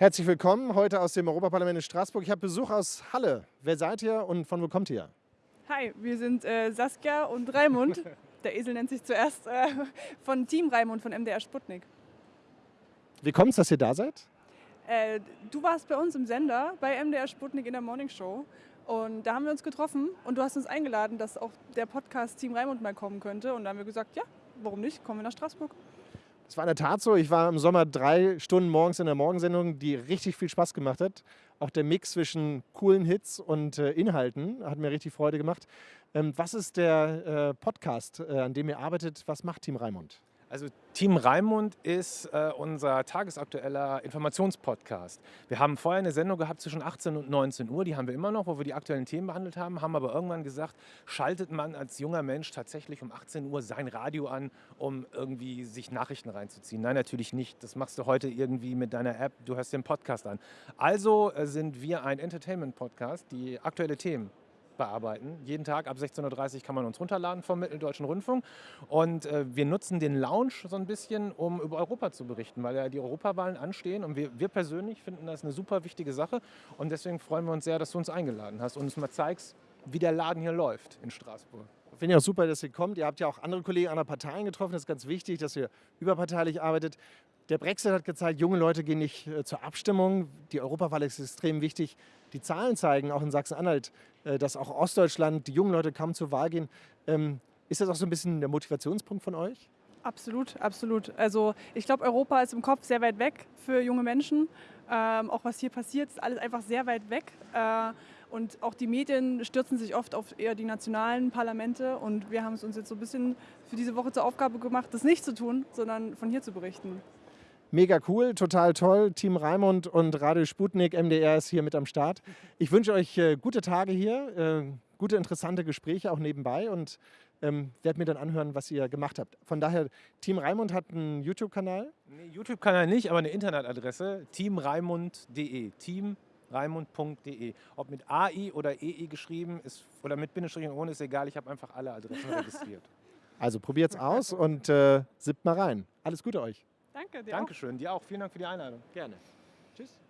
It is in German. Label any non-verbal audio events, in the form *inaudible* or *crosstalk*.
Herzlich willkommen heute aus dem Europaparlament in Straßburg. Ich habe Besuch aus Halle. Wer seid ihr und von wo kommt ihr? Hi, wir sind äh, Saskia und Raimund. *laughs* Der Esel nennt sich zuerst äh, von Team Raimund von MDR Sputnik. Wie kommt es, dass ihr da seid? Äh, du warst bei uns im Sender bei MDR Sputnik in der Morning Show und da haben wir uns getroffen und du hast uns eingeladen, dass auch der Podcast Team Raimund mal kommen könnte und da haben wir gesagt, ja, warum nicht, kommen wir nach Straßburg. Es war in der Tat so. Ich war im Sommer drei Stunden morgens in der Morgensendung, die richtig viel Spaß gemacht hat. Auch der Mix zwischen coolen Hits und äh, Inhalten hat mir richtig Freude gemacht. Ähm, was ist der äh, Podcast, äh, an dem ihr arbeitet? Was macht Team Raimund? Also Team Raimund ist äh, unser tagesaktueller Informationspodcast. Wir haben vorher eine Sendung gehabt zwischen 18 und 19 Uhr, die haben wir immer noch, wo wir die aktuellen Themen behandelt haben, haben aber irgendwann gesagt, schaltet man als junger Mensch tatsächlich um 18 Uhr sein Radio an, um irgendwie sich Nachrichten reinzuziehen. Nein, natürlich nicht. Das machst du heute irgendwie mit deiner App, du hörst den Podcast an. Also äh, sind wir ein Entertainment-Podcast, die aktuelle Themen bearbeiten. Jeden Tag ab 16.30 Uhr kann man uns runterladen vom Mitteldeutschen Rundfunk. Und äh, wir nutzen den Lounge so ein bisschen, um über Europa zu berichten, weil ja die Europawahlen anstehen. Und wir, wir persönlich finden das eine super wichtige Sache. Und deswegen freuen wir uns sehr, dass du uns eingeladen hast und uns mal zeigst, wie der Laden hier läuft in Straßburg. Finde ich auch super, dass ihr kommt. Ihr habt ja auch andere Kollegen anderer Parteien getroffen. Das ist ganz wichtig, dass ihr überparteilich arbeitet. Der Brexit hat gezeigt, junge Leute gehen nicht äh, zur Abstimmung. Die Europawahl ist extrem wichtig. Die Zahlen zeigen auch in Sachsen-Anhalt, äh, dass auch Ostdeutschland die jungen Leute kaum zur Wahl gehen. Ähm, ist das auch so ein bisschen der Motivationspunkt von euch? Absolut, absolut. Also ich glaube, Europa ist im Kopf sehr weit weg für junge Menschen. Ähm, auch was hier passiert, ist alles einfach sehr weit weg. Äh, und auch die Medien stürzen sich oft auf eher die nationalen Parlamente. Und wir haben es uns jetzt so ein bisschen für diese Woche zur Aufgabe gemacht, das nicht zu tun, sondern von hier zu berichten. Mega cool, total toll. Team Raimund und Radio Sputnik, MDR ist hier mit am Start. Ich wünsche euch äh, gute Tage hier, äh, gute, interessante Gespräche auch nebenbei und ähm, werde mir dann anhören, was ihr gemacht habt. Von daher, Team Raimund hat einen YouTube-Kanal? Nee, YouTube-Kanal nicht, aber eine Internetadresse, teamraimund.de. Team raimund.de. Ob mit AI oder EI geschrieben ist oder mit Bindestrich und ohne ist egal, ich habe einfach alle Adressen registriert. *laughs* Also probiert's aus und äh, sippt mal rein. Alles Gute euch. Danke dir. Dankeschön, auch. dir auch. Vielen Dank für die Einladung. Gerne. Tschüss.